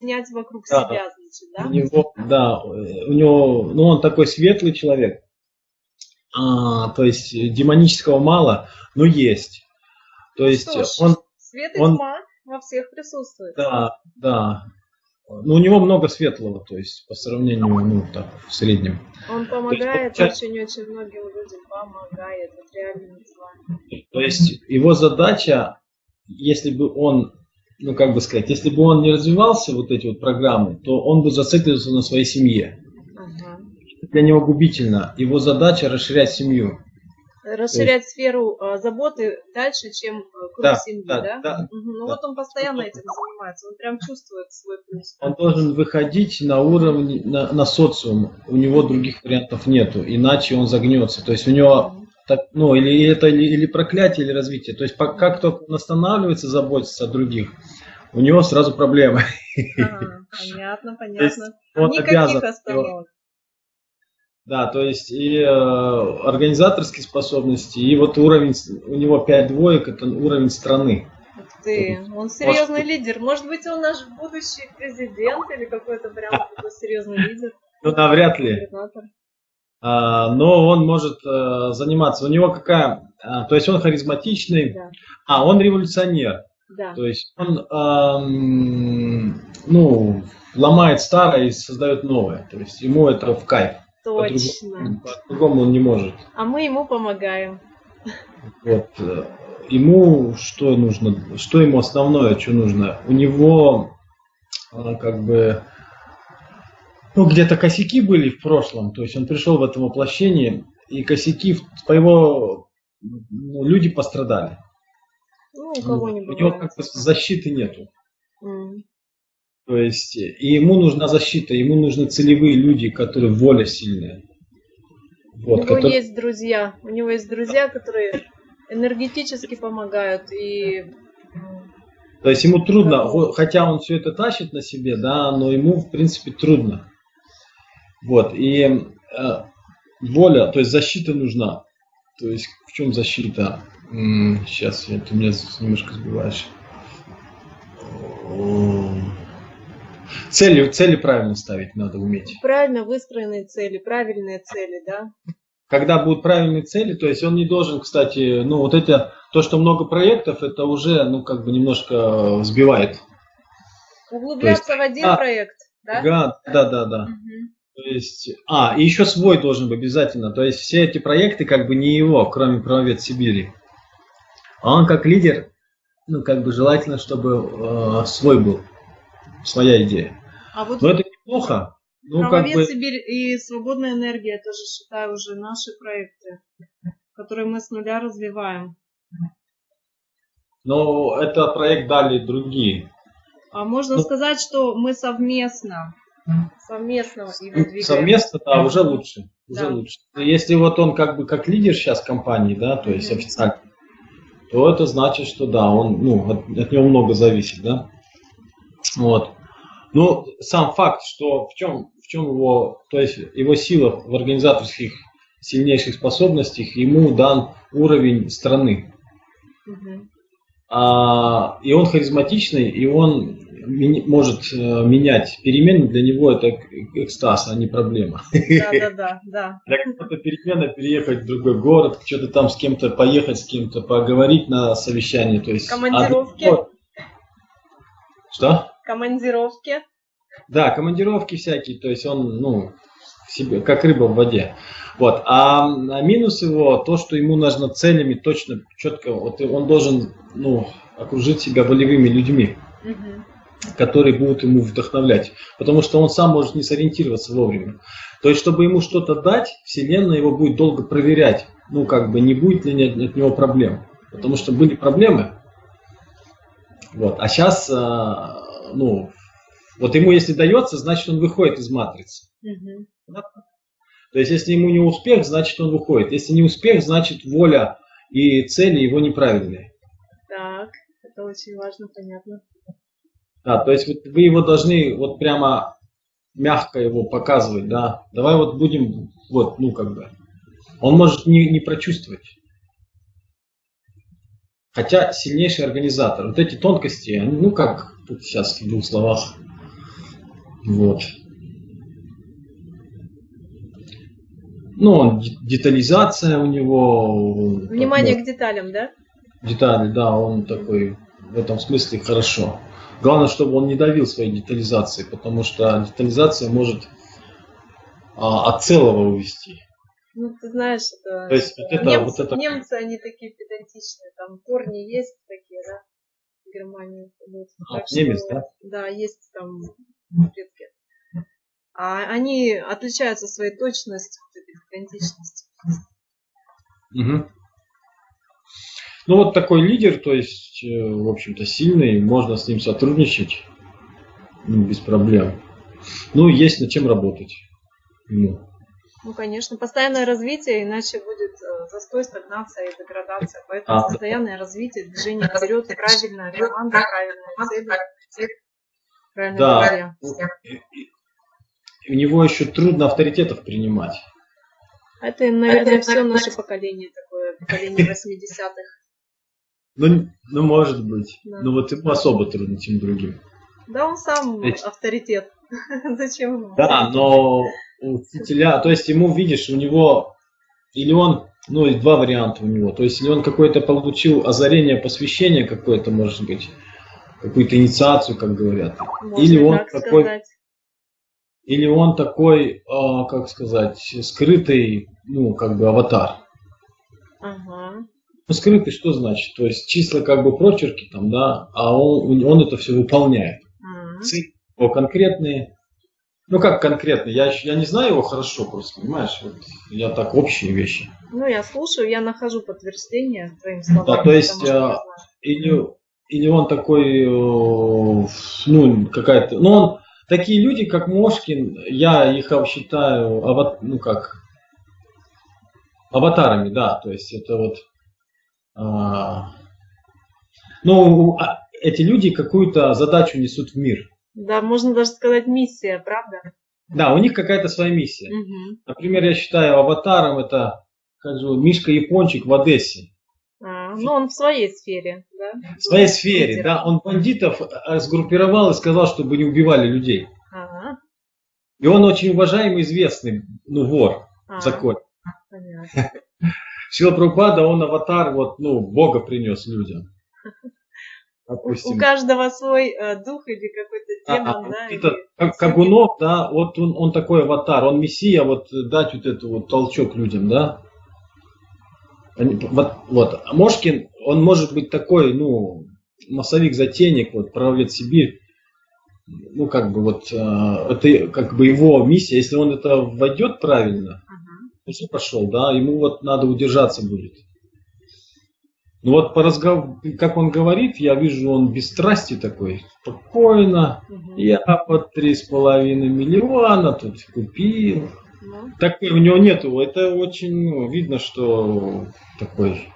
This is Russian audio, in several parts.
объединять вокруг да. себя, значит, да? У него, да, у него, ну он такой светлый человек, а, то есть демонического мало, но есть. То есть Что ж, он... Свет и он, тьма во всех присутствует. Да, да. Ну, у него много светлого, то есть по сравнению, ну, так, в среднем. Он помогает очень-очень многим людям, помогает, это реально. То есть его задача, если бы он, ну, как бы сказать, если бы он не развивался, вот эти вот программы, то он бы зациклился на своей семье. Ага. Для него губительно. Его задача расширять семью расширять есть... сферу а, заботы дальше, чем э, круг да, семьи, да? да? да угу. Ну да. вот он постоянно этим занимается, он прям чувствует свой плюс. Он должен выходить на уровень, на, на социум, у него других вариантов нету, иначе он загнется. То есть у него так, ну, или это или, или проклятие, или развитие. То есть как только он останавливается, заботится о других, у него сразу проблемы. А, понятно, понятно. Никаких остановок. Да, то есть и э, организаторские способности, и вот уровень, у него 5 двоек, это уровень страны. Ты, он серьезный Может, лидер. Может быть, он наш будущий президент или какой-то прям такой серьезный лидер? Ну, навряд ли. А, но он может а, заниматься. У него какая... А, то есть он харизматичный, да. а он революционер. Да. То есть он а, ну, ломает старое и создает новое. То есть ему это в кайф. Точно. По-другому он не может. А мы ему помогаем. Вот. Э, ему что нужно? Что ему основное, что нужно? У него э, как бы ну, где-то косяки были в прошлом, то есть он пришел в этом воплощении, и косяки по его ну, люди пострадали. Ну, у кого не У него как бы защиты нету. Mm. То есть, и ему нужна защита, ему нужны целевые люди, которые воля сильная. Вот, у него которые... есть друзья, у него есть друзья, которые энергетически помогают и то есть ему трудно, хотя он все это тащит на себе, да, но ему в принципе трудно. Вот, и э, воля, то есть защита нужна. То есть в чем защита? М-м, сейчас, я, ты меня немножко сбиваешь. Цели, цели правильно ставить надо уметь. Правильно выстроенные цели, правильные цели, да? Когда будут правильные цели, то есть он не должен, кстати, ну вот это, то, что много проектов, это уже, ну как бы немножко сбивает. Углубляться есть, в один а, проект, да? Да, да, да, да. Угу. То есть, а, и еще свой должен быть обязательно. То есть все эти проекты как бы не его, кроме правовед Сибири. А он как лидер, ну как бы желательно, чтобы э, свой был своя идея. А вот Но это неплохо. Ну, Правовед как бы... Сибирь и Свободная энергия, это же, считаю, уже наши проекты, которые мы с нуля развиваем. Но это проект дали другие. А можно ну, сказать, что мы совместно, совместно его двигаем. Совместно, да, уже лучше. Уже да. лучше. Если вот он как бы как лидер сейчас компании, да, то есть mm-hmm. официально, то это значит, что да, он, ну, от, от него много зависит, да. Вот. Ну, сам факт, что в чем, в чем его, то есть его сила в организаторских сильнейших способностях, ему дан уровень страны. Угу. А, и он харизматичный, и он может э, менять перемены, для него это экстаз, а не проблема. Да, да, да. да. Для кого-то перемена переехать в другой город, что-то там с кем-то поехать, с кем-то поговорить на совещании. То есть, Командировки. А, что? Командировки. Да, командировки всякие, то есть он, ну, себе, как рыба в воде. Вот. А, а минус его то, что ему нужно целями точно, четко, вот он должен, ну, окружить себя волевыми людьми, угу. Которые будут ему вдохновлять. Потому что он сам может не сориентироваться вовремя. То есть, чтобы ему что-то дать, Вселенная его будет долго проверять. Ну, как бы, не будет ли от него проблем. Потому что были проблемы, вот. А сейчас, э, ну, вот ему если дается, значит он выходит из матрицы. Угу. То есть если ему не успех, значит он выходит. Если не успех, значит воля и цели его неправильные. Так, это очень важно, понятно. Да, то есть вот вы его должны вот прямо мягко его показывать, да. Давай вот будем, вот, ну как бы. Он может не, не прочувствовать. Хотя сильнейший организатор. Вот эти тонкости, ну как тут сейчас в двух словах. Вот. Ну, детализация у него. Внимание так, к деталям, да? Детали, да, он такой в этом смысле хорошо. Главное, чтобы он не давил своей детализацией, потому что детализация может а, от целого увести. Ну, ты знаешь, это, То есть, вот это, немцы, вот это... немцы, они такие педантичные, там корни есть такие, да, в Германии. Вот. А, так немец, что, да? Да, есть там предки. А они отличаются своей точностью, педантичностью. Угу. Ну вот такой лидер, то есть, э, в общем-то, сильный, можно с ним сотрудничать ну, без проблем. Ну, есть над чем работать. Ну. ну, конечно, постоянное развитие, иначе будет э, застой, стагнация и деградация. Поэтому а, постоянное да. развитие, движение вперед, правильная команда, правильная цель, правильная да. У него еще трудно авторитетов принимать. Это, наверное, все наше поколение такое, поколение 80-х. Ну, ну, может быть. Да. Ну, вот ему особо трудно, чем другим. Да, он сам Ведь... авторитет. Зачем ему? Да, но учителя, то есть ему, видишь, у него, или он, ну, и два варианта у него, то есть или он какой-то получил озарение, посвящение какое-то, может быть, какую-то инициацию, как говорят, Можно или он такой, сказать. или он такой, а, как сказать, скрытый, ну, как бы аватар. Ага. Ну, скрытый что значит? То есть числа как бы прочерки там, да, а он, он это все выполняет. Mm-hmm. Цифры конкретные. Ну как конкретно? Я, я не знаю его хорошо просто, понимаешь? Вот я так общие вещи. Ну я слушаю, я нахожу подтверждение твоим словам. Да, то есть а, или, или он такой, ну какая-то, ну он такие люди, как Мошкин, я их считаю, ават, ну как, аватарами, да, то есть это вот ну, а, эти люди какую-то задачу несут в мир. Да, можно даже сказать миссия, правда? Да, у них какая-то своя миссия. Угу. Например, я считаю аватаром это как же, Мишка Япончик в Одессе. А, ну, он в своей сфере, да? В своей сфере, Лидер. да. Он бандитов э, сгруппировал и сказал, чтобы не убивали людей. Ага. И он очень уважаемый, известный, ну, вор а, в законе. Понятно. Шила Прабхупада, он аватар, вот, ну, Бога принес людям. Допустим. У каждого свой э, дух или какой-то а, демон, а, да? Это, или... Кагунов, да, вот он, он такой аватар, он мессия, вот дать вот этот вот толчок людям, да? Вот, вот. А Мошкин, он может быть такой, ну, массовик-затейник, вот, правовед Сибирь, ну, как бы вот, э, это как бы его миссия, если он это войдет правильно, уже пошел, да, ему вот надо удержаться будет. Ну вот по разговору, как он говорит, я вижу, он без страсти такой, спокойно, угу. я под три с половиной миллиона тут купил. Ну. Такой у него нету, это очень ну, видно, что такой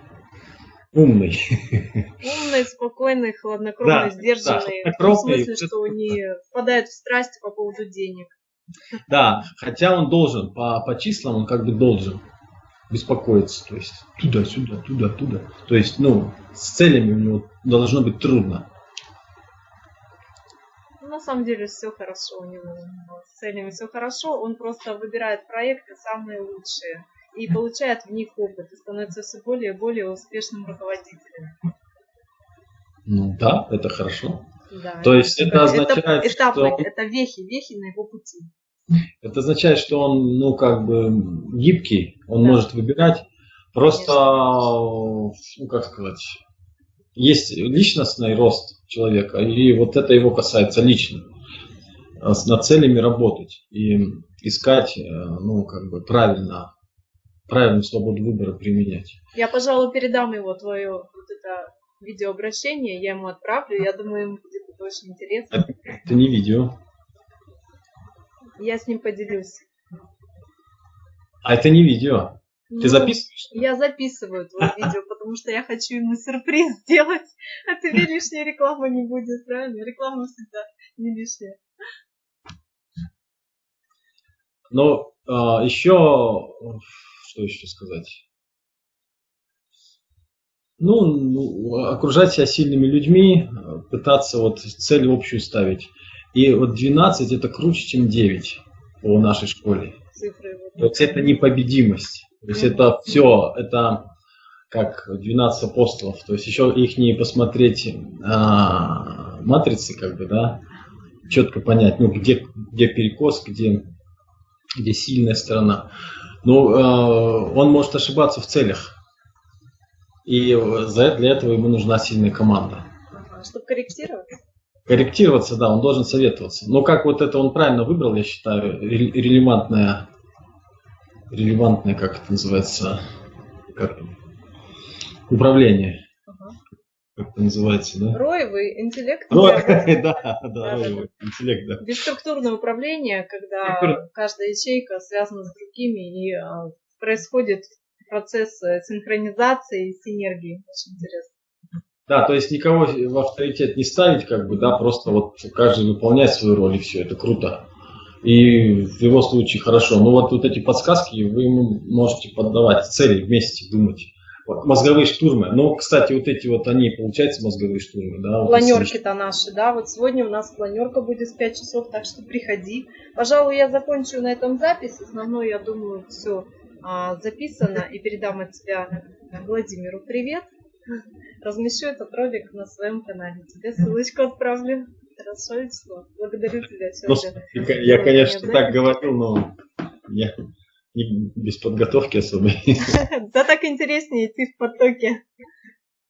умный. Умный, спокойный, хладнокровный, да, сдержанный. Да, в смысле, что не впадает в страсть по поводу денег. Да, хотя он должен, по, по числам он как бы должен беспокоиться, то есть туда-сюда, туда-туда. То есть, ну, с целями у него должно быть трудно. Ну, на самом деле все хорошо у него. С целями все хорошо. Он просто выбирает проекты самые лучшие и получает в них опыт и становится все более и более успешным руководителем. Ну да, это хорошо. Да, То есть это, это означает, этапы, что... Это вехи, вехи на его пути. Это означает, что он, ну, как бы гибкий, он да. может выбирать. Просто, Конечно. ну, как сказать, есть личностный рост человека, и вот это его касается лично. С над целями работать и искать, э, ну, как бы правильно, правильную свободу выбора применять. Я, пожалуй, передам его твое вот это видеообращение, я ему отправлю, я думаю, ему будет это очень интересно. Это не видео. Я с ним поделюсь. А это не видео. Ну, Ты записываешь? Я записываю твое видео, потому что я хочу ему сюрприз сделать. А тебе лишняя реклама не будет, правильно? Реклама всегда не лишняя. Но а, еще, что еще сказать? Ну, ну, окружать себя сильными людьми, пытаться вот цель общую ставить. И вот 12 это круче, чем 9 по нашей школе. Цифры. То есть это непобедимость. То есть это все, это как 12 апостолов. То есть еще их не посмотреть а, матрицы, как бы, да, четко понять, ну, где, где перекос, где, где сильная сторона. Но э, он может ошибаться в целях. И за, для этого ему нужна сильная команда. Чтобы корректировать? Корректироваться, да, он должен советоваться. Но как вот это он правильно выбрал, я считаю, релевантное, релевантное, как это называется, как, управление как это называется, да? Роевый интеллект. Рой, да, да, роевый интеллект, да. Бесструктурное управление, когда каждая ячейка связана с другими и а, происходит процесс э, синхронизации и синергии. Очень интересно. Да, то есть никого в авторитет не ставить, как бы, да, просто вот каждый выполняет свою роль и все, это круто. И в его случае хорошо. Но вот, вот эти подсказки вы ему можете поддавать цели вместе думать мозговые штурмы. Но, кстати, вот эти вот они, получается, мозговые штурмы, да? Планерки-то наши, да. Вот сегодня у нас планерка будет в 5 часов, так что приходи. Пожалуй, я закончу на этом запись. Основное, я думаю, все записано. И передам от тебя Владимиру привет. Размещу этот ролик на своем канале. Тебе ссылочку отправлю. Хорошо, Вячеслав. Благодарю тебя сегодня. Ну, я, конечно, так говорю, но я без подготовки особой. Да так интереснее идти в потоке.